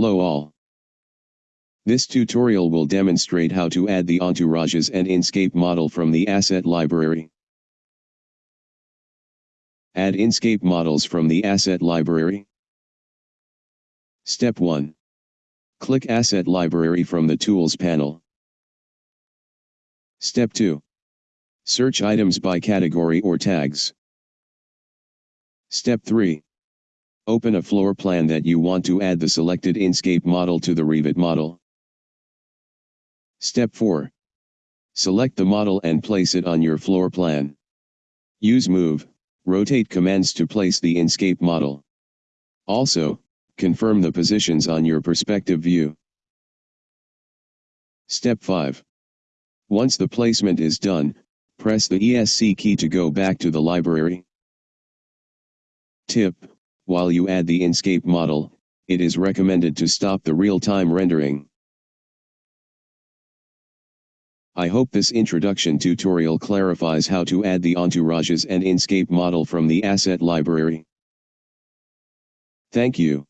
Hello all. This tutorial will demonstrate how to add the entourages and Enscape model from the asset library. Add Enscape models from the asset library. Step 1. Click Asset Library from the Tools panel. Step 2. Search items by category or tags. Step 3. Open a floor plan that you want to add the selected Enscape model to the Revit model. Step 4. Select the model and place it on your floor plan. Use Move, Rotate commands to place the Enscape model. Also, confirm the positions on your perspective view. Step 5. Once the placement is done, press the ESC key to go back to the library. Tip, while you add the Enscape model, it is recommended to stop the real-time rendering. I hope this introduction tutorial clarifies how to add the entourages and Enscape model from the asset library. Thank you.